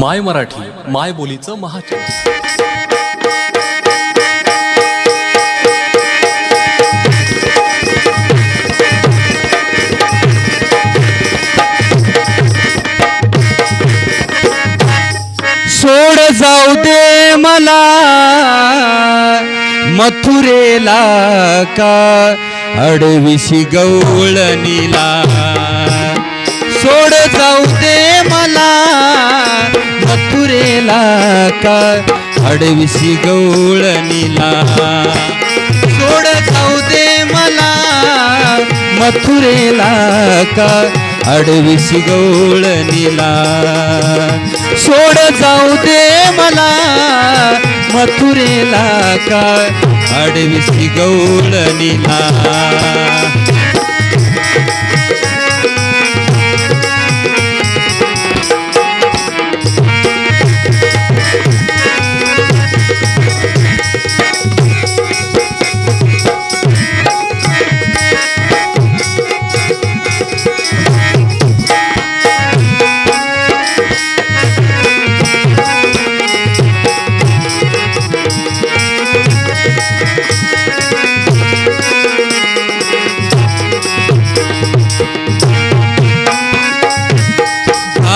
माय मराठी माय बोलीचं महाचॅनल सोड जाऊ दे मला मथुरेला का? अडविशी गवळणीला सोड जाऊ दे मला. मथुरेला का? अडविशी गवळणीला सोड जाऊ दे मला. मथुरेला का? अडविशी गवळणीला सोड जाऊ दे मला. मथुरेला का? अडविशी गवळणीला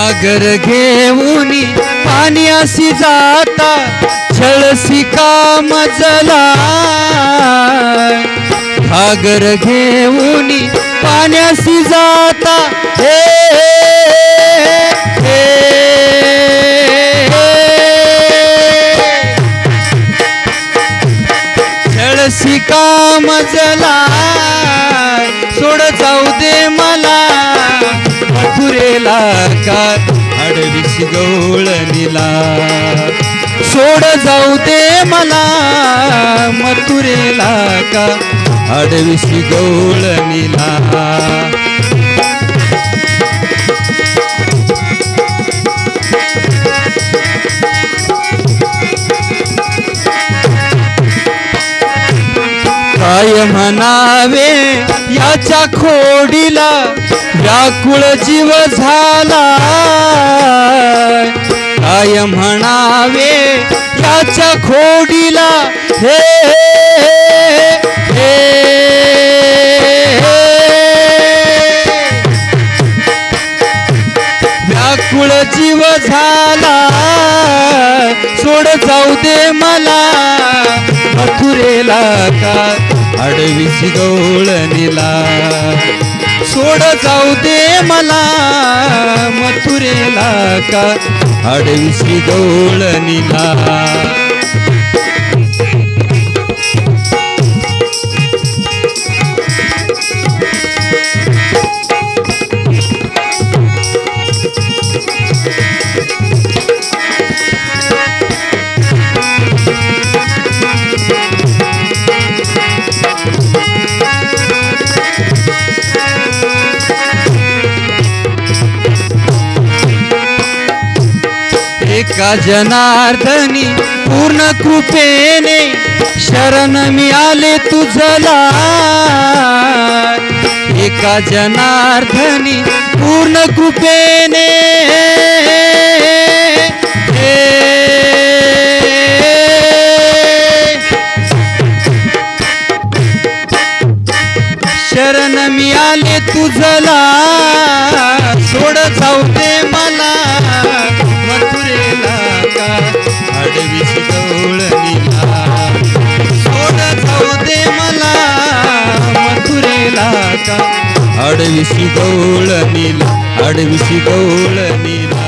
सागर घेऊन पाण्याशी जाता छळसी मजला सागर घेऊन पाण्याशी जाता हे हे, का मजला मथुरेला का अडविशी गवळणीला सोड जाऊ दे मला मथुरेला का अडविशी गवळणीला काय म्हणावे? याच्या खोडीला व्याकुळ जीव झाला काय म्हणावे याच्या खोडीला? हे हे, हे. व्याकुळ जीव झाला सोड जाऊ दे मला. मथुरेला का अडविशी गवळणीला सोड जाऊ दे मला मथुरेला का? अडविशी गवळणीला एका जनार्दनी पूर्ण कृपेने शरण मिळाले तुझला? एका जनार्दनी पूर्ण कृपेने? शरण मिळाले तुझला? सोड जाऊ दे मला. मथुरेला गौळ नील गवळणीला गौळ नील.